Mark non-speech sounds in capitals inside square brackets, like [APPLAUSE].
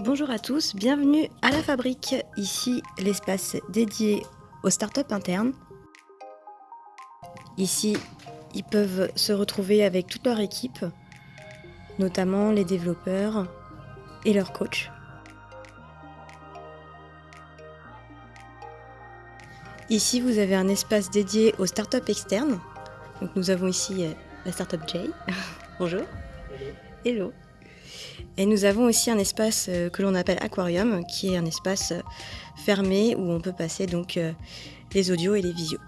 Bonjour à tous, bienvenue à la fabrique. Ici l'espace dédié aux startups internes. Ici, ils peuvent se retrouver avec toute leur équipe, notamment les développeurs et leurs coachs. Ici, vous avez un espace dédié aux startups externes. Donc, nous avons ici euh, la startup J. [LAUGHS] Bonjour. Hello. Et nous avons aussi un espace euh, que l'on appelle aquarium, qui est un espace euh, fermé où on peut passer donc les audios et les visios.